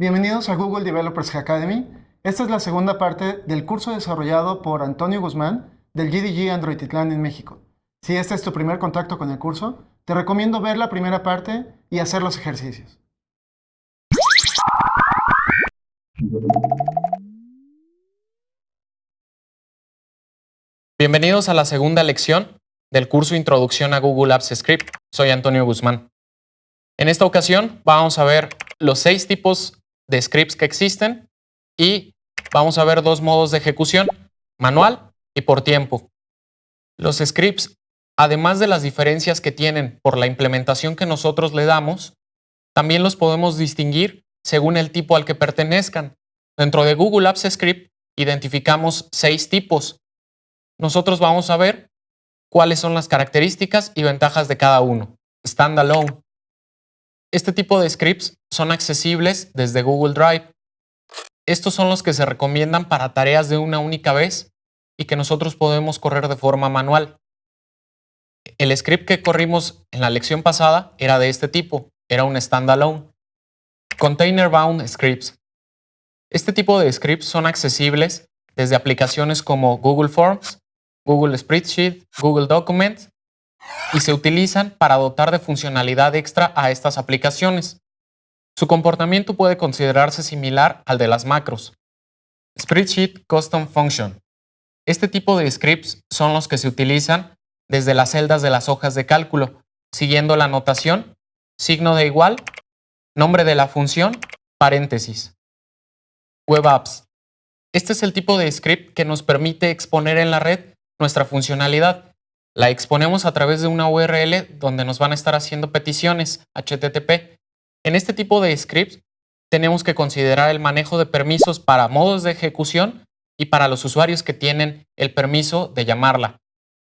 Bienvenidos a Google Developers Academy. Esta es la segunda parte del curso desarrollado por Antonio Guzmán del GDG Android Titlán en México. Si este es tu primer contacto con el curso, te recomiendo ver la primera parte y hacer los ejercicios. Bienvenidos a la segunda lección del curso Introducción a Google Apps Script. Soy Antonio Guzmán. En esta ocasión vamos a ver los seis tipos de scripts que existen y vamos a ver dos modos de ejecución, manual y por tiempo. Los scripts, además de las diferencias que tienen por la implementación que nosotros le damos, también los podemos distinguir según el tipo al que pertenezcan. Dentro de Google Apps Script identificamos seis tipos. Nosotros vamos a ver cuáles son las características y ventajas de cada uno. Standalone. Este tipo de scripts son accesibles desde Google Drive. Estos son los que se recomiendan para tareas de una única vez y que nosotros podemos correr de forma manual. El script que corrimos en la lección pasada era de este tipo, era un standalone. Container Bound Scripts. Este tipo de scripts son accesibles desde aplicaciones como Google Forms, Google Spreadsheet, Google Documents y se utilizan para dotar de funcionalidad extra a estas aplicaciones. Su comportamiento puede considerarse similar al de las macros. Spreadsheet Custom Function. Este tipo de scripts son los que se utilizan desde las celdas de las hojas de cálculo, siguiendo la notación, signo de igual, nombre de la función, paréntesis. Web Apps. Este es el tipo de script que nos permite exponer en la red nuestra funcionalidad la exponemos a través de una URL donde nos van a estar haciendo peticiones HTTP. En este tipo de scripts tenemos que considerar el manejo de permisos para modos de ejecución y para los usuarios que tienen el permiso de llamarla.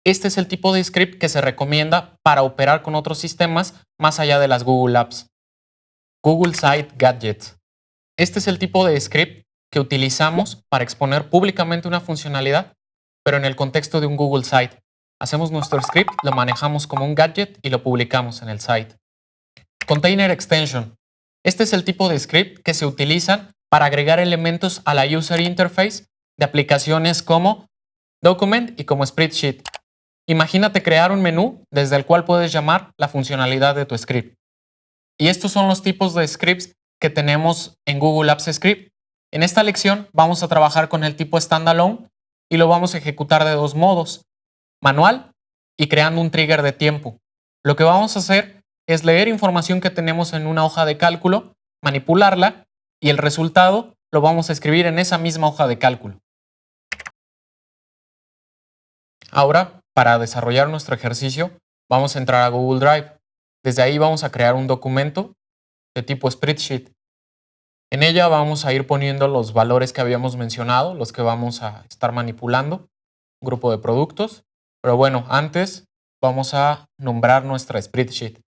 Este es el tipo de script que se recomienda para operar con otros sistemas más allá de las Google Apps. Google Site Gadgets. Este es el tipo de script que utilizamos para exponer públicamente una funcionalidad, pero en el contexto de un Google Site. Hacemos nuestro script, lo manejamos como un gadget y lo publicamos en el site. Container Extension. Este es el tipo de script que se utiliza para agregar elementos a la user interface de aplicaciones como Document y como Spreadsheet. Imagínate crear un menú desde el cual puedes llamar la funcionalidad de tu script. Y estos son los tipos de scripts que tenemos en Google Apps Script. En esta lección vamos a trabajar con el tipo standalone y lo vamos a ejecutar de dos modos manual y creando un trigger de tiempo. Lo que vamos a hacer es leer información que tenemos en una hoja de cálculo, manipularla y el resultado lo vamos a escribir en esa misma hoja de cálculo. Ahora, para desarrollar nuestro ejercicio, vamos a entrar a Google Drive. Desde ahí vamos a crear un documento de tipo spreadsheet. En ella vamos a ir poniendo los valores que habíamos mencionado, los que vamos a estar manipulando, grupo de productos, pero bueno, antes vamos a nombrar nuestra spreadsheet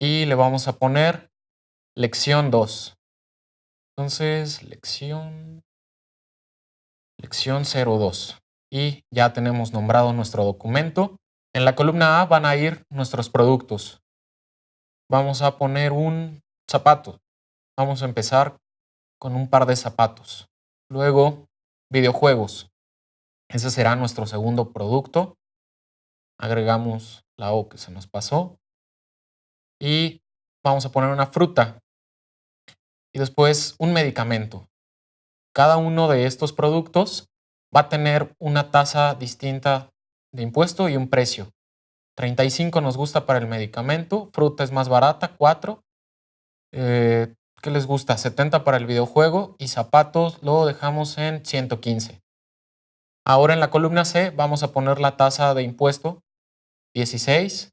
y le vamos a poner lección 2. Entonces, lección, lección 02. Y ya tenemos nombrado nuestro documento. En la columna A van a ir nuestros productos. Vamos a poner un zapato. Vamos a empezar con un par de zapatos. Luego, videojuegos. Ese será nuestro segundo producto. Agregamos la O que se nos pasó. Y vamos a poner una fruta. Y después un medicamento. Cada uno de estos productos va a tener una tasa distinta de impuesto y un precio. 35 nos gusta para el medicamento, fruta es más barata, 4. Eh, ¿Qué les gusta? 70 para el videojuego y zapatos lo dejamos en 115. Ahora en la columna C vamos a poner la tasa de impuesto 16.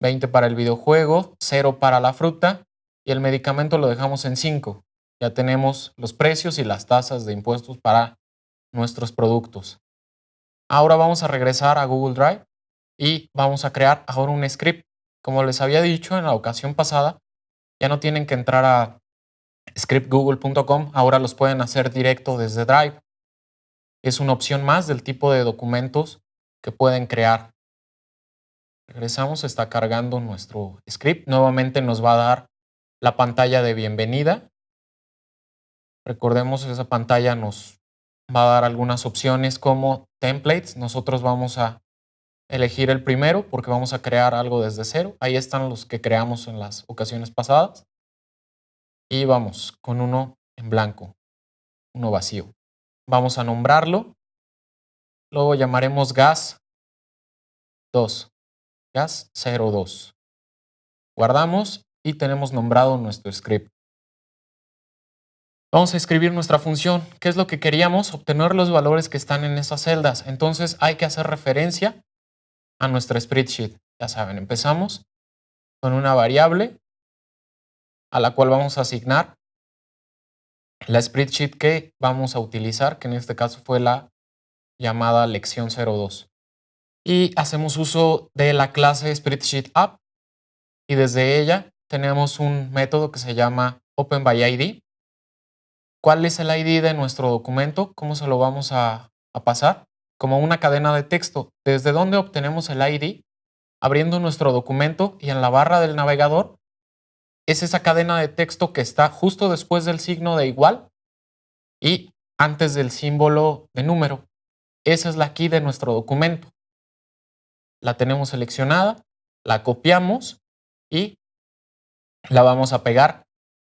20 para el videojuego, 0 para la fruta y el medicamento lo dejamos en 5. Ya tenemos los precios y las tasas de impuestos para nuestros productos. Ahora vamos a regresar a Google Drive y vamos a crear ahora un script. Como les había dicho en la ocasión pasada, ya no tienen que entrar a scriptgoogle.com, ahora los pueden hacer directo desde Drive. Es una opción más del tipo de documentos que pueden crear. Regresamos, está cargando nuestro script. Nuevamente nos va a dar la pantalla de bienvenida. Recordemos esa pantalla nos va a dar algunas opciones como templates. Nosotros vamos a elegir el primero porque vamos a crear algo desde cero. Ahí están los que creamos en las ocasiones pasadas. Y vamos con uno en blanco, uno vacío. Vamos a nombrarlo. Luego llamaremos gas 2, gas 02. Guardamos y tenemos nombrado nuestro script. Vamos a escribir nuestra función. ¿Qué es lo que queríamos? Obtener los valores que están en esas celdas. Entonces hay que hacer referencia a nuestra spreadsheet. Ya saben, empezamos con una variable a la cual vamos a asignar la spreadsheet que vamos a utilizar, que en este caso fue la llamada lección 02. Y hacemos uso de la clase spreadsheet app y desde ella tenemos un método que se llama openById ¿Cuál es el ID de nuestro documento? ¿Cómo se lo vamos a, pasar? Como una cadena de texto. ¿Desde dónde obtenemos el ID? Abriendo nuestro documento y en la barra del navegador es esa cadena de texto que está justo después del signo de igual y antes del símbolo de número. Esa es la key de nuestro documento. La tenemos seleccionada, la copiamos y la vamos a pegar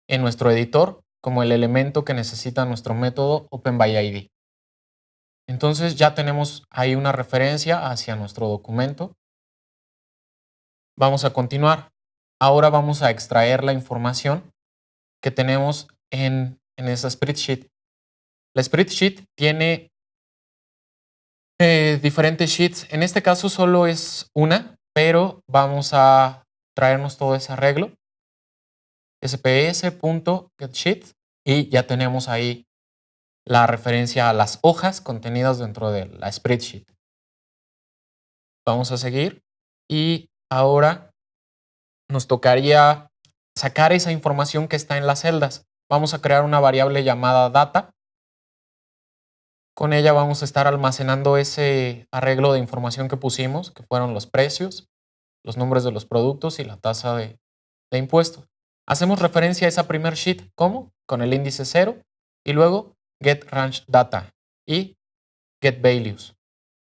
en nuestro editor como el elemento que necesita nuestro método OpenById. Entonces ya tenemos ahí una referencia hacia nuestro documento. Vamos a continuar. Ahora vamos a extraer la información que tenemos en, en esa spreadsheet. La spreadsheet tiene eh, diferentes sheets. En este caso solo es una, pero vamos a traernos todo ese arreglo sps.getsheet y ya tenemos ahí la referencia a las hojas contenidas dentro de la spreadsheet. Vamos a seguir y ahora nos tocaría sacar esa información que está en las celdas. Vamos a crear una variable llamada data. Con ella vamos a estar almacenando ese arreglo de información que pusimos, que fueron los precios, los nombres de los productos y la tasa de, de impuestos. Hacemos referencia a esa primer sheet, ¿cómo? Con el índice 0 y luego get range data y get values.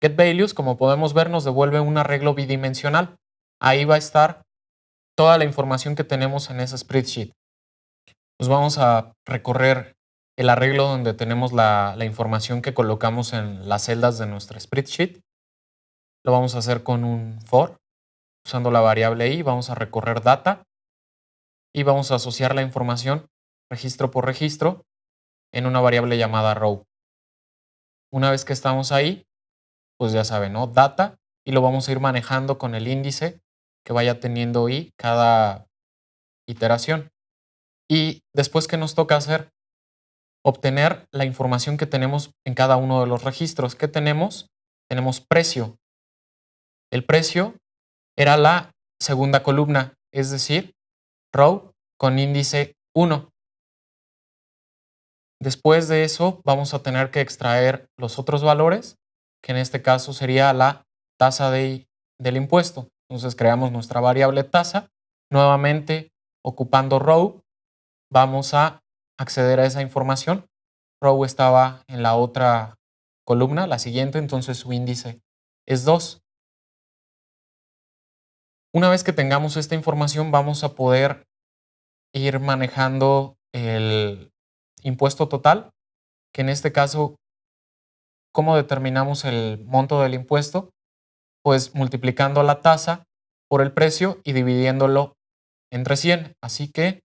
Get values, como podemos ver, nos devuelve un arreglo bidimensional. Ahí va a estar toda la información que tenemos en esa spreadsheet. Nos vamos a recorrer el arreglo donde tenemos la, información que colocamos en las celdas de nuestra spreadsheet. Lo vamos a hacer con un for, usando la variable i, vamos a recorrer data y vamos a asociar la información registro por registro en una variable llamada row. Una vez que estamos ahí, pues ya saben, ¿no? Data y lo vamos a ir manejando con el índice que vaya teniendo i cada iteración. Y después que nos toca hacer, obtener la información que tenemos en cada uno de los registros. ¿Qué tenemos? Tenemos precio. El precio era la segunda columna, es decir, row con índice 1. Después de eso vamos a tener que extraer los otros valores, que en este caso sería la tasa de, del impuesto. Entonces creamos nuestra variable tasa. Nuevamente, ocupando row, vamos a acceder a esa información. Row estaba en la otra columna, la siguiente, entonces su índice es 2. Una vez que tengamos esta información, vamos a poder ir manejando el impuesto total, que en este caso, ¿cómo determinamos el monto del impuesto? Pues multiplicando la tasa por el precio y dividiéndolo entre 100. Así que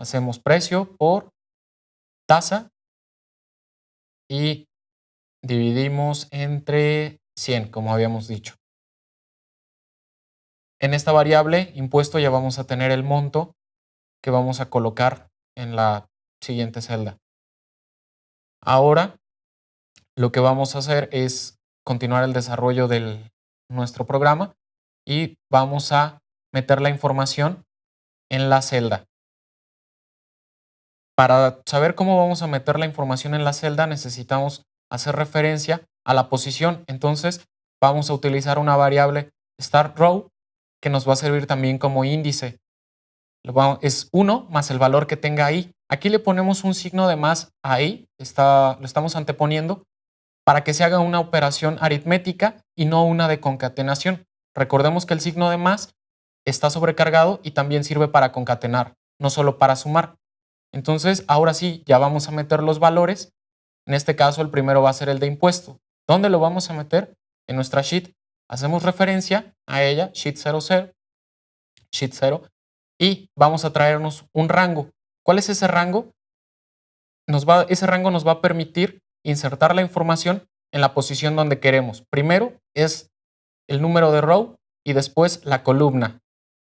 hacemos precio por tasa y dividimos entre 100, como habíamos dicho. En esta variable impuesto ya vamos a tener el monto que vamos a colocar en la siguiente celda. Ahora lo que vamos a hacer es continuar el desarrollo de nuestro programa y vamos a meter la información en la celda. Para saber cómo vamos a meter la información en la celda necesitamos hacer referencia a la posición. Entonces vamos a utilizar una variable start row que nos va a servir también como índice es 1 más el valor que tenga ahí. Aquí le ponemos un signo de más ahí, está, lo estamos anteponiendo, para que se haga una operación aritmética y no una de concatenación. Recordemos que el signo de más está sobrecargado y también sirve para concatenar, no solo para sumar. Entonces, ahora sí, ya vamos a meter los valores. En este caso, el primero va a ser el de impuesto. ¿Dónde lo vamos a meter? En nuestra sheet. Hacemos referencia a ella, sheet 00, sheet 0, y vamos a traernos un rango. ¿Cuál es ese rango? Ese rango nos va a permitir insertar la información en la posición donde queremos. Primero es el número de row y después la columna.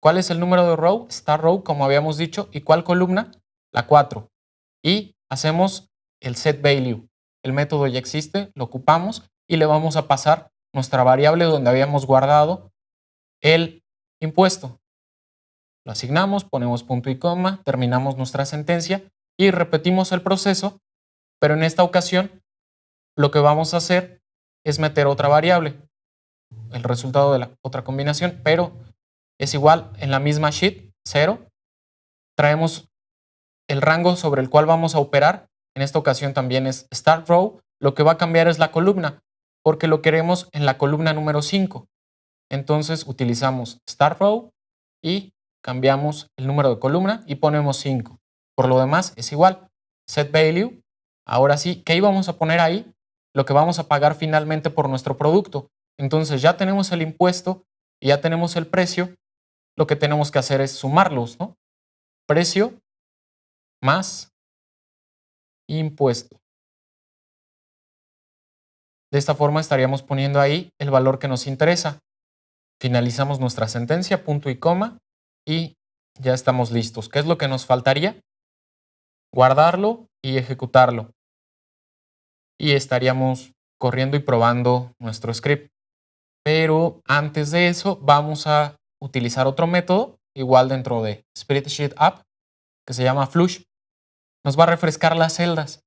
¿Cuál es el número de row? Star row, como habíamos dicho. ¿Y cuál columna? La 4. Y hacemos el set value. El método ya existe, lo ocupamos y le vamos a pasar nuestra variable donde habíamos guardado el impuesto. Lo asignamos, ponemos punto y coma, terminamos nuestra sentencia y repetimos el proceso, pero en esta ocasión lo que vamos a hacer es meter otra variable, el resultado de la otra combinación, pero es igual en la misma sheet, 0. Traemos el rango sobre el cual vamos a operar, en esta ocasión también es start row, lo que va a cambiar es la columna, porque lo queremos en la columna número 5. Entonces utilizamos start row y cambiamos el número de columna y ponemos 5. Por lo demás es igual. Set value. Ahora sí, ¿qué íbamos a poner ahí? Lo que vamos a pagar finalmente por nuestro producto. Entonces ya tenemos el impuesto y ya tenemos el precio. Lo que tenemos que hacer es sumarlos, ¿no? Precio más impuesto. De esta forma estaríamos poniendo ahí el valor que nos interesa. Finalizamos nuestra sentencia, punto y coma, y ya estamos listos. ¿Qué es lo que nos faltaría? Guardarlo y ejecutarlo. Y estaríamos corriendo y probando nuestro script. Pero antes de eso vamos a utilizar otro método, igual dentro de Spreadsheet App, que se llama Flush. Nos va a refrescar las celdas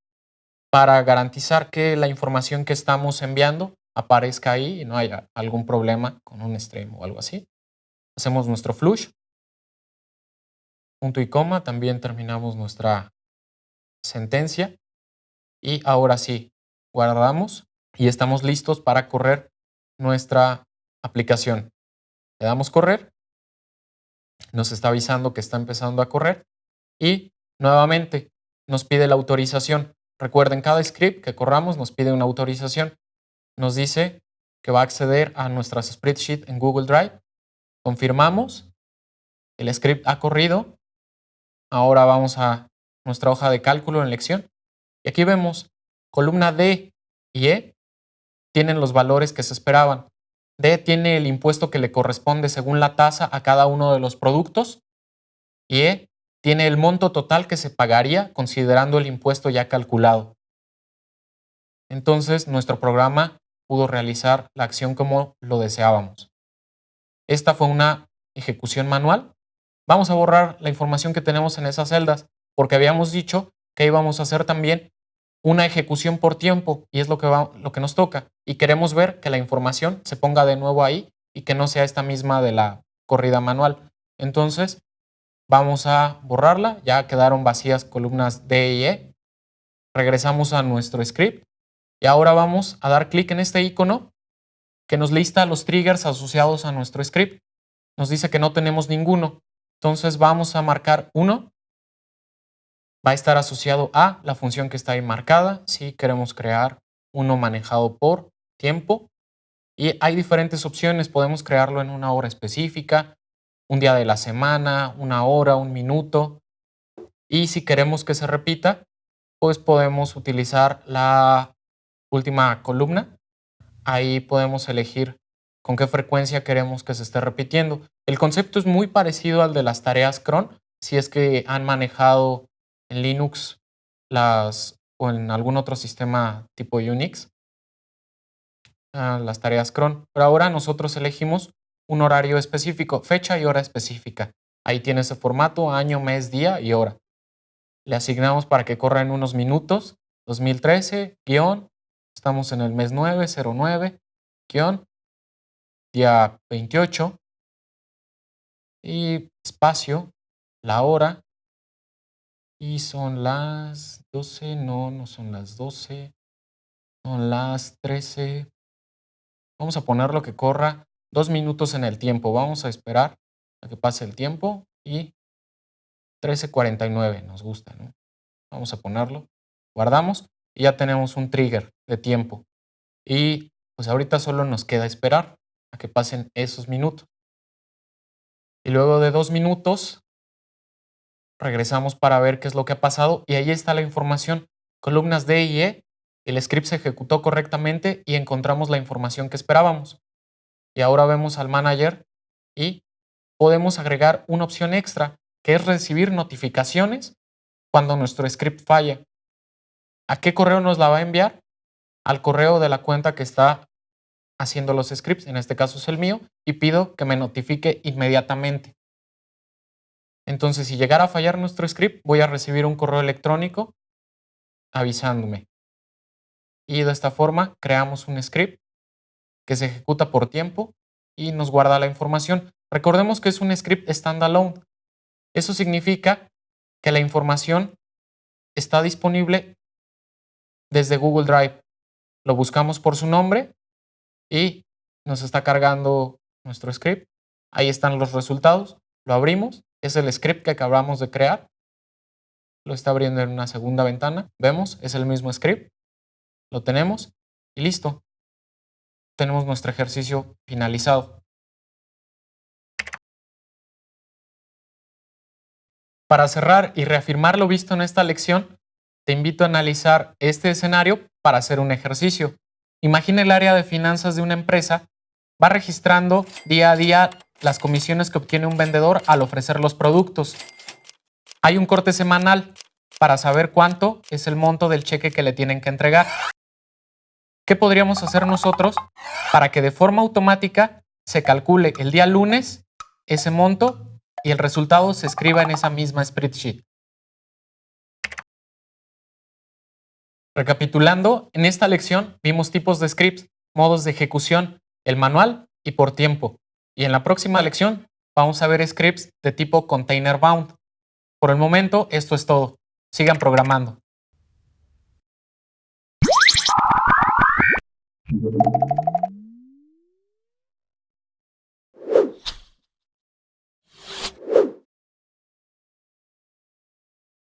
para garantizar que la información que estamos enviando aparezca ahí y no haya algún problema con un stream o algo así. Hacemos nuestro flush punto y coma, también terminamos nuestra sentencia y ahora sí, guardamos y estamos listos para correr nuestra aplicación. Le damos correr, nos está avisando que está empezando a correr y nuevamente nos pide la autorización. Recuerden, cada script que corramos nos pide una autorización. Nos dice que va a acceder a nuestras spreadsheet en Google Drive. Confirmamos, el script ha corrido Ahora vamos a nuestra hoja de cálculo en lección. Y aquí vemos columna D y E tienen los valores que se esperaban. D tiene el impuesto que le corresponde según la tasa a cada uno de los productos. Y E tiene el monto total que se pagaría considerando el impuesto ya calculado. Entonces nuestro programa pudo realizar la acción como lo deseábamos. Esta fue una ejecución manual Vamos a borrar la información que tenemos en esas celdas porque habíamos dicho que íbamos a hacer también una ejecución por tiempo y es lo que, lo que nos toca. Y queremos ver que la información se ponga de nuevo ahí y que no sea esta misma de la corrida manual. Entonces, vamos a borrarla. Ya quedaron vacías columnas D y E. Regresamos a nuestro script y ahora vamos a dar clic en este icono que nos lista los triggers asociados a nuestro script. Nos dice que no tenemos ninguno. Entonces vamos a marcar 1. Va a estar asociado a la función que está ahí marcada. Si queremos crear uno manejado por tiempo. Y hay diferentes opciones. Podemos crearlo en una hora específica, un día de la semana, una hora, un minuto. Y si queremos que se repita, pues podemos utilizar la última columna. Ahí podemos elegir con qué frecuencia queremos que se esté repitiendo. El concepto es muy parecido al de las tareas cron, si es que han manejado en Linux las, o en algún otro sistema tipo Unix ah, las tareas cron. Pero ahora nosotros elegimos un horario específico, fecha y hora específica. Ahí tiene ese formato, año, mes, día y hora. Le asignamos para que corra en unos minutos, 2013, guion, estamos en el mes 9, 09, guion, día 28 y espacio la hora y son las 12, no, no son las 12, son las 13. Vamos a poner lo que corra dos minutos en el tiempo. Vamos a esperar a que pase el tiempo y 13.49 nos gusta, ¿no? Vamos a ponerlo, guardamos y ya tenemos un trigger de tiempo. Y pues ahorita solo nos queda esperar a que pasen esos minutos. Y luego de dos minutos regresamos para ver qué es lo que ha pasado y ahí está la información. Columnas D y E, el script se ejecutó correctamente y encontramos la información que esperábamos. Y ahora vemos al manager y podemos agregar una opción extra que es recibir notificaciones cuando nuestro script falla. ¿A qué correo nos la va a enviar? Al correo de la cuenta que está haciendo los scripts, en este caso es el mío, y pido que me notifique inmediatamente. Entonces, si llegara a fallar nuestro script, voy a recibir un correo electrónico avisándome. Y de esta forma creamos un script que se ejecuta por tiempo y nos guarda la información. Recordemos que es un script standalone. Eso significa que la información está disponible desde Google Drive. Lo buscamos por su nombre y nos está cargando nuestro script. Ahí están los resultados. Lo abrimos. Es el script que acabamos de crear. Lo está abriendo en una segunda ventana. Vemos, es el mismo script. Lo tenemos y listo. Tenemos nuestro ejercicio finalizado. Para cerrar y reafirmar lo visto en esta lección, te invito a analizar este escenario para hacer un ejercicio. Imagina el área de finanzas de una empresa, va registrando día a día las comisiones que obtiene un vendedor al ofrecer los productos. Hay un corte semanal para saber cuánto es el monto del cheque que le tienen que entregar. ¿Qué podríamos hacer nosotros para que de forma automática se calcule el día lunes ese monto y el resultado se escriba en esa misma spreadsheet? Recapitulando, en esta lección vimos tipos de scripts, modos de ejecución, el manual y por tiempo. Y en la próxima lección vamos a ver scripts de tipo container bound. Por el momento, esto es todo. Sigan programando.